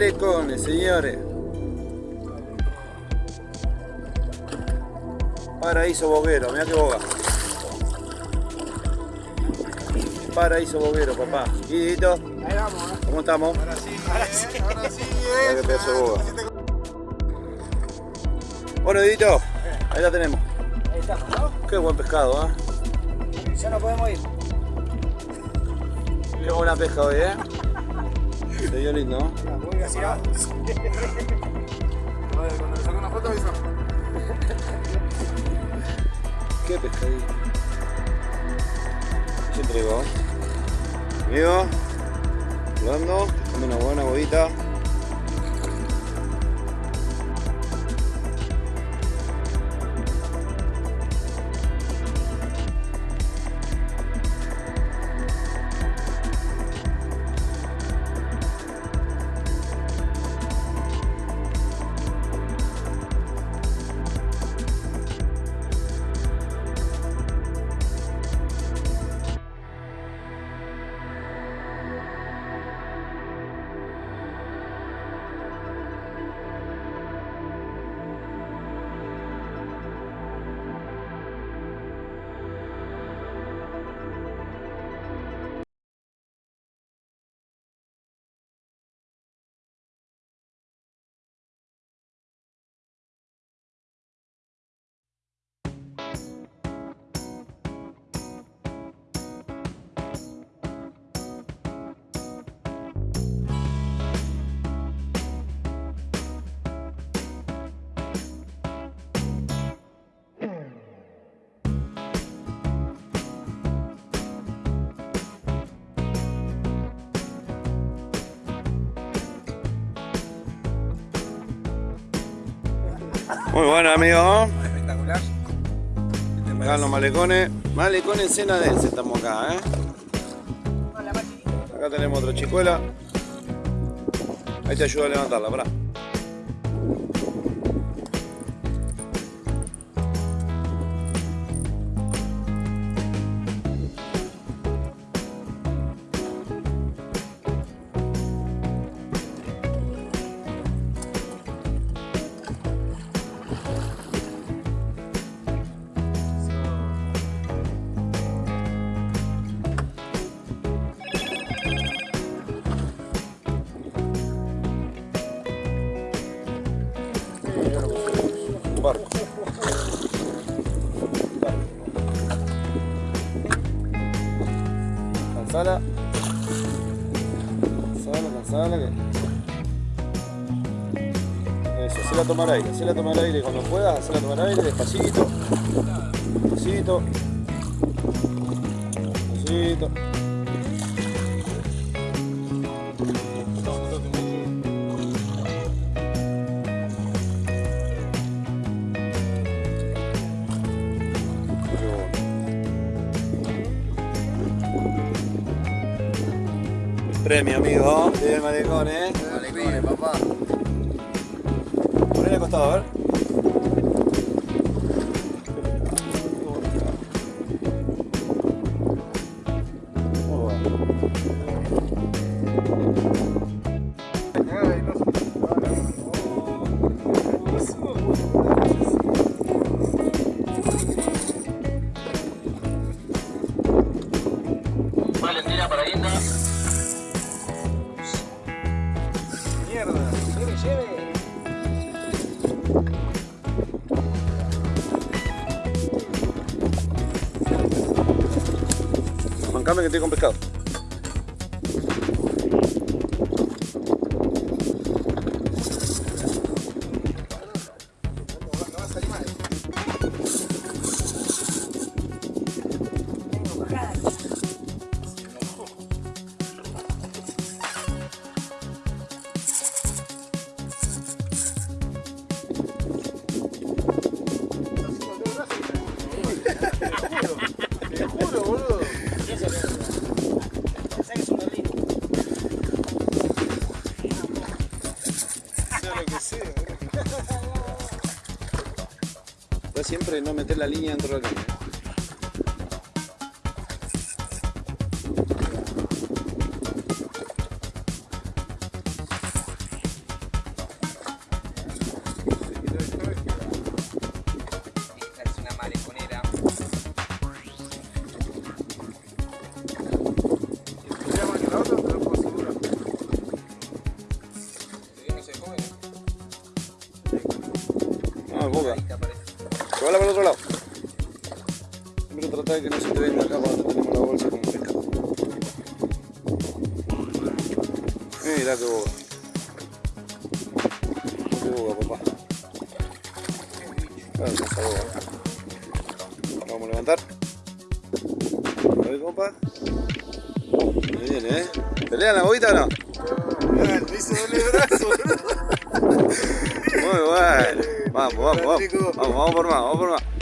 Malecones, señores. Paraíso boguero, mira que boga. Paraíso boguero, papá. Guidito, Ahí vamos, ¿eh? ¿cómo estamos? Ahora sí, ahora sí, ahora sí, de boga. Si te- Bueno, Guidito, ahí la tenemos. Ahí estamos, ¿no? Qué buen pescado, ¿ah? Ya no podemos ir. Qué buena pesca hoy, ¿eh? Dio lindo, ¿no? Voy hacia Cuando le saco una foto avisamos. Qué pescadito. Se entregó. Amigo, jugando, dame una buena bobita. Muy bueno, amigo. Espectacular. Acá en los malecones. Malecones Senadense estamos acá, ¿eh? Acá tenemos otra chicuela. Ahí te ayuda a levantarla, pará. Eso, hacela tomar aire, hacela tomar aire cuando puedas, hacela tomar aire despacito. Despacito. Despacito. Premio, amigo. Bien, malecón, eh. Alegría, papá. Salvatore. Que estoy con pescado. Siempre no meter la línea dentro de la. Papá. Vamos a levantar. A ver, compa. Muy bien, ¿eh? ¿Pelean la boguita o no? Ah, me hizo doble brazo, boludo. Muy bueno. Vamos, vamos, vamos. Vamos, vamos por más, vamos por más.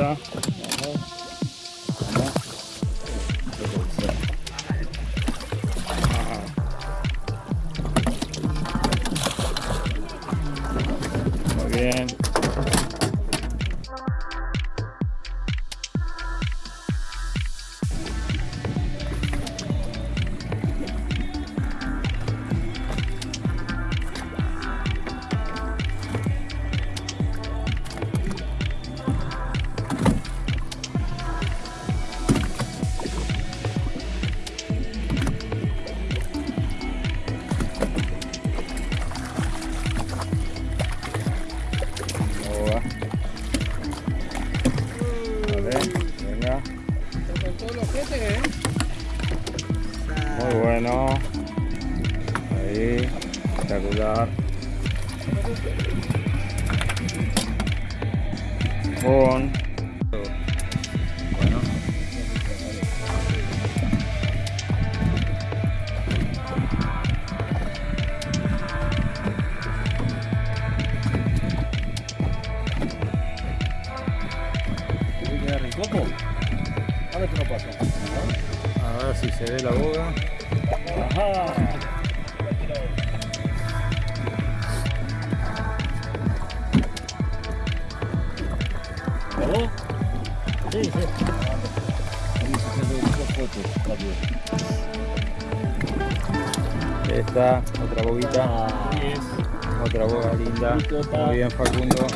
Да. Sí, sí. Esta, otra boguita. Otra boga linda. Muy bien, Facundo.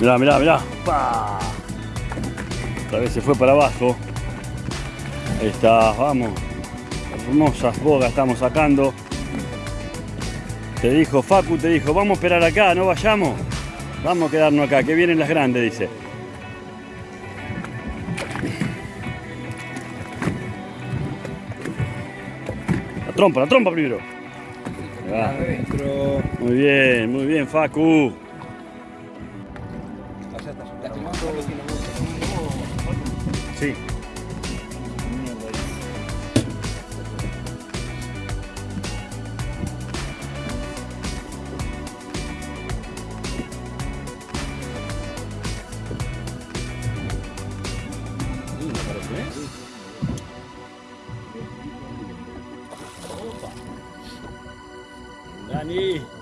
Mirá, mirá, mirá. ¡Pah! Otra vez se fue para abajo. Ahí está, vamos. Hermosas bogas estamos sacando. Te dijo Facu, te dijo, vamos a esperar acá, no vayamos. Vamos a quedarnos acá, que vienen las grandes, dice. La trompa, la trompa primero. Muy bien, muy bien, Facu. Dani.